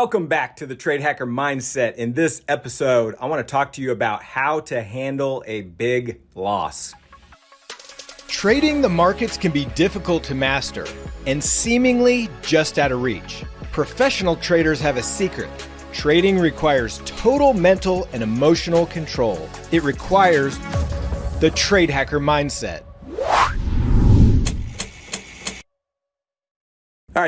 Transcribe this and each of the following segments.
Welcome back to the Trade Hacker Mindset. In this episode, I want to talk to you about how to handle a big loss. Trading the markets can be difficult to master and seemingly just out of reach. Professional traders have a secret. Trading requires total mental and emotional control. It requires the Trade Hacker Mindset.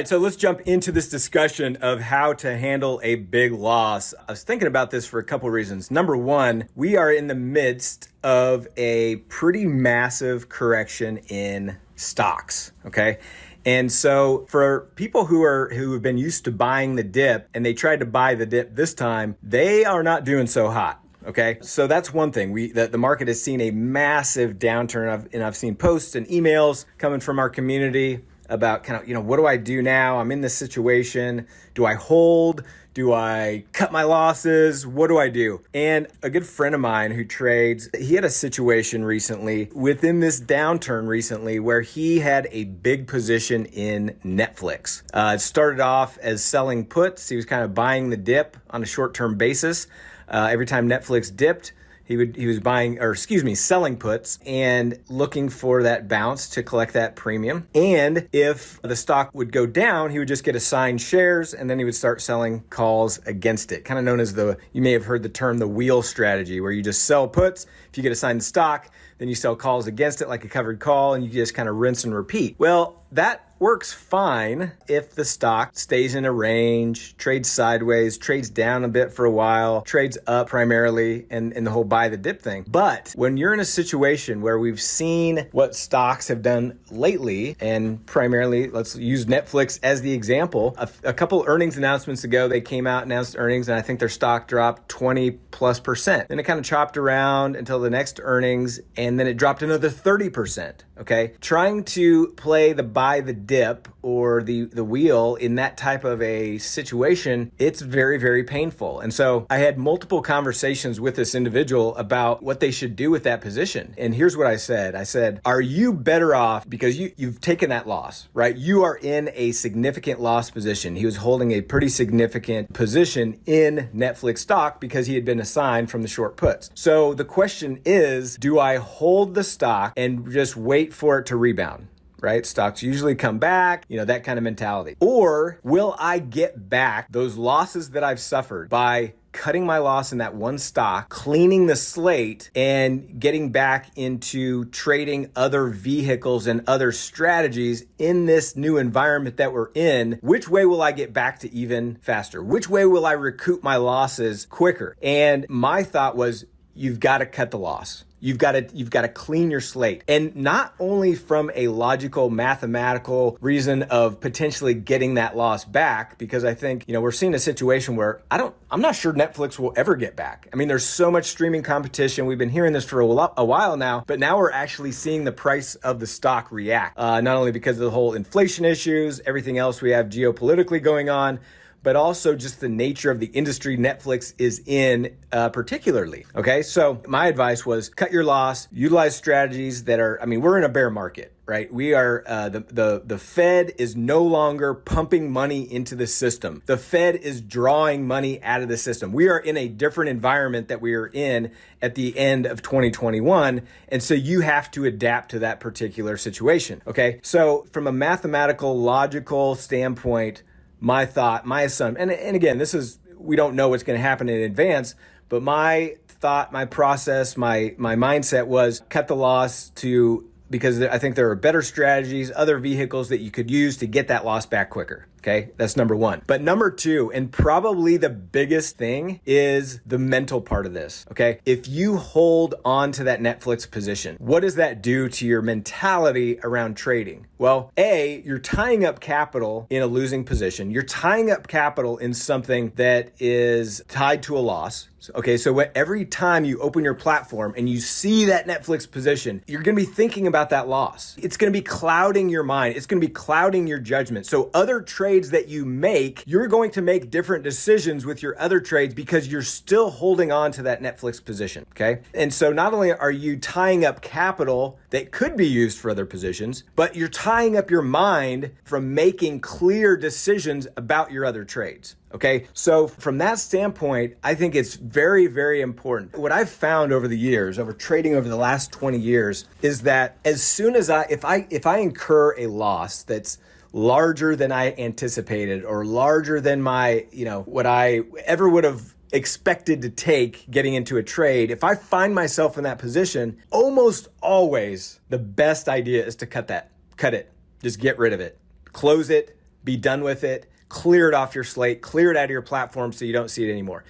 Right, so let's jump into this discussion of how to handle a big loss. I was thinking about this for a couple of reasons. Number one, we are in the midst of a pretty massive correction in stocks, okay? And so for people who are who have been used to buying the dip and they tried to buy the dip this time, they are not doing so hot. Okay, so that's one thing. We that the market has seen a massive downturn, I've, and I've seen posts and emails coming from our community about kind of, you know, what do I do now? I'm in this situation. Do I hold? Do I cut my losses? What do I do? And a good friend of mine who trades, he had a situation recently within this downturn recently where he had a big position in Netflix. Uh, it started off as selling puts. He was kind of buying the dip on a short term basis. Uh, every time Netflix dipped, he would he was buying or excuse me selling puts and looking for that bounce to collect that premium. And if the stock would go down he would just get assigned shares and then he would start selling calls against it kind of known as the you may have heard the term the wheel strategy where you just sell puts. If you get assigned the stock then you sell calls against it like a covered call and you just kind of rinse and repeat. Well that works fine if the stock stays in a range, trades sideways, trades down a bit for a while, trades up primarily, and, and the whole buy the dip thing. But when you're in a situation where we've seen what stocks have done lately, and primarily, let's use Netflix as the example, a, a couple earnings announcements ago, they came out, announced earnings, and I think their stock dropped 20 plus percent. Then it kind of chopped around until the next earnings, and then it dropped another 30%. Okay. Trying to play the buy the dip or the the wheel in that type of a situation, it's very very painful. And so I had multiple conversations with this individual about what they should do with that position. And here's what I said. I said, "Are you better off because you you've taken that loss, right? You are in a significant loss position." He was holding a pretty significant position in Netflix stock because he had been assigned from the short puts. So the question is, do I hold the stock and just wait for it to rebound? Right? Stocks usually come back, you know, that kind of mentality. Or will I get back those losses that I've suffered by cutting my loss in that one stock, cleaning the slate, and getting back into trading other vehicles and other strategies in this new environment that we're in, which way will I get back to even faster? Which way will I recoup my losses quicker? And my thought was, you've got to cut the loss You've got to you've got to clean your slate. And not only from a logical mathematical reason of potentially getting that loss back because I think, you know, we're seeing a situation where I don't I'm not sure Netflix will ever get back. I mean, there's so much streaming competition. We've been hearing this for a, a while now, but now we're actually seeing the price of the stock react. Uh, not only because of the whole inflation issues, everything else we have geopolitically going on, but also just the nature of the industry Netflix is in uh, particularly. Okay, so my advice was cut your loss, utilize strategies that are, I mean, we're in a bear market. Right, we are uh, the the the Fed is no longer pumping money into the system. The Fed is drawing money out of the system. We are in a different environment that we are in at the end of 2021, and so you have to adapt to that particular situation. Okay, so from a mathematical, logical standpoint, my thought, my assumption, and, and again, this is, we don't know what's going to happen in advance, but my thought, my process, my, my mindset was cut the loss to, because I think there are better strategies, other vehicles that you could use to get that loss back quicker. Okay, that's number one. But number two, and probably the biggest thing, is the mental part of this. Okay, if you hold on to that Netflix position, what does that do to your mentality around trading? Well, A, you're tying up capital in a losing position. You're tying up capital in something that is tied to a loss. Okay, so every time you open your platform and you see that Netflix position, you're gonna be thinking about that loss. It's gonna be clouding your mind, it's gonna be clouding your judgment. So, other trades that you make, you're going to make different decisions with your other trades because you're still holding on to that Netflix position. Okay, and so not only are you tying up capital that could be used for other positions, but you're tying up your mind from making clear decisions about your other trades. Okay. So, from that standpoint, I think it's very, very important. What I've found over the years, over trading over the last 20 years, is that as soon as I, if I, if I incur a loss that's larger than I anticipated or larger than my, you know, what I ever would have expected to take getting into a trade, if I find myself in that position, almost always the best idea is to cut that, cut it, just get rid of it, close it, be done with it, clear it off your slate, clear it out of your platform so you don't see it anymore.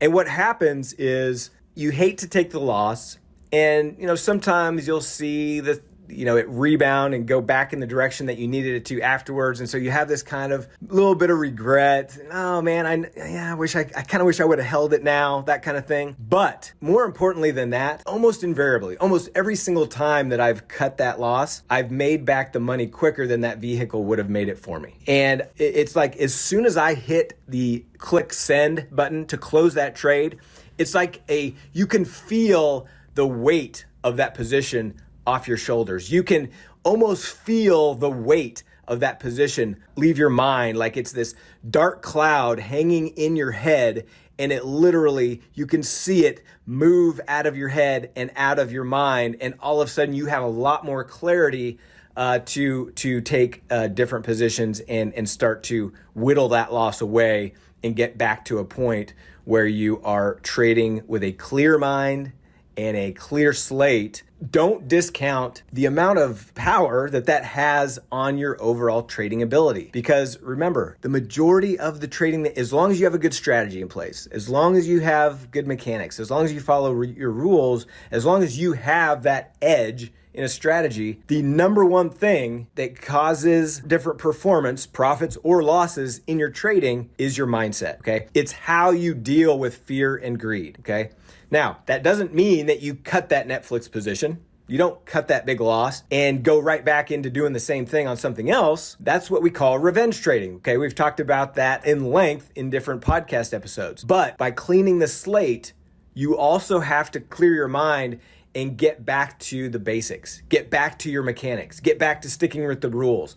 And what happens is you hate to take the loss. And you know, sometimes you'll see the you know it rebound and go back in the direction that you needed it to afterwards. And so you have this kind of little bit of regret. Oh man i yeah i wish i, I kind of wish i would have held it now that kind of thing. But more importantly than that almost invariably almost every single time that i've cut that loss i've made back the money quicker than that vehicle would have made it for me. And it's like as soon as i hit the click send button to close that trade it's like a you can feel the weight of that position off your shoulders. You can almost feel the weight of that position leave your mind like it's this dark cloud hanging in your head and it literally you can see it move out of your head and out of your mind and all of a sudden you have a lot more clarity uh, to to take uh, different positions and and start to whittle that loss away and get back to a point where you are trading with a clear mind and a clear slate, don't discount the amount of power that that has on your overall trading ability. Because remember, the majority of the trading, as long as you have a good strategy in place, as long as you have good mechanics, as long as you follow your rules, as long as you have that edge in a strategy, the number one thing that causes different performance, profits or losses in your trading is your mindset, okay? It's how you deal with fear and greed, okay? Now, that doesn't mean that you cut that Netflix position. You don't cut that big loss and go right back into doing the same thing on something else. That's what we call revenge trading. Okay, we've talked about that in length in different podcast episodes. But by cleaning the slate, you also have to clear your mind and get back to the basics, get back to your mechanics, get back to sticking with the rules.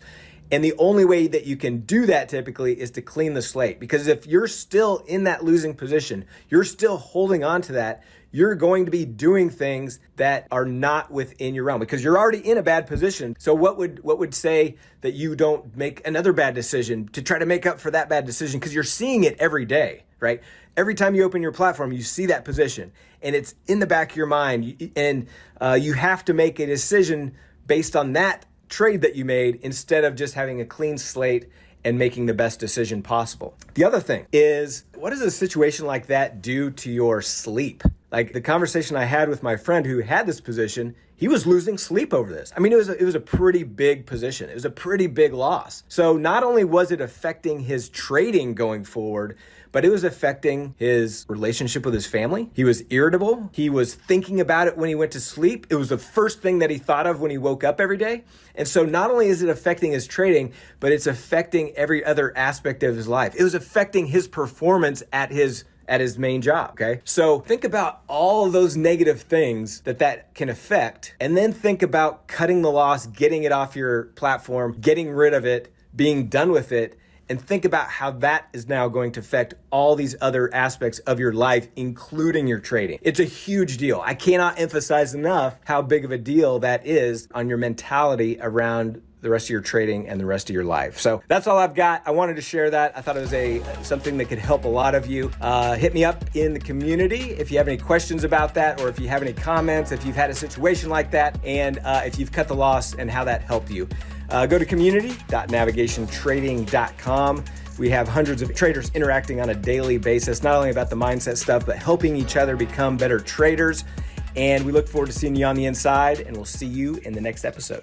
And the only way that you can do that typically is to clean the slate. Because if you're still in that losing position, you're still holding on to that, you're going to be doing things that are not within your realm because you're already in a bad position. So what would what would say that you don't make another bad decision to try to make up for that bad decision because you're seeing it every day, right? Every time you open your platform, you see that position and it's in the back of your mind and uh, you have to make a decision based on that trade that you made instead of just having a clean slate and making the best decision possible. The other thing is, what does a situation like that do to your sleep? Like the conversation I had with my friend who had this position, he was losing sleep over this. I mean, it was a, it was a pretty big position. It was a pretty big loss. So not only was it affecting his trading going forward, but it was affecting his relationship with his family. He was irritable. He was thinking about it when he went to sleep. It was the first thing that he thought of when he woke up every day. And so not only is it affecting his trading, but it's affecting every other aspect of his life. It was affecting his performance at his at his main job, okay? So think about all of those negative things that that can affect and then think about cutting the loss, getting it off your platform, getting rid of it, being done with it and think about how that is now going to affect all these other aspects of your life, including your trading. It's a huge deal. I cannot emphasize enough how big of a deal that is on your mentality around the rest of your trading and the rest of your life. So that's all I've got. I wanted to share that. I thought it was a something that could help a lot of you. Uh, hit me up in the community if you have any questions about that, or if you have any comments, if you've had a situation like that, and uh, if you've cut the loss and how that helped you. Uh, go to community.navigationtrading.com. We have hundreds of traders interacting on a daily basis, not only about the mindset stuff, but helping each other become better traders. And we look forward to seeing you on the inside, and we'll see you in the next episode.